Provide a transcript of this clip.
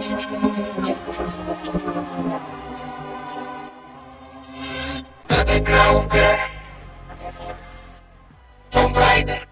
książkę, dziecko ze Będę grał w grę Tomb Raider.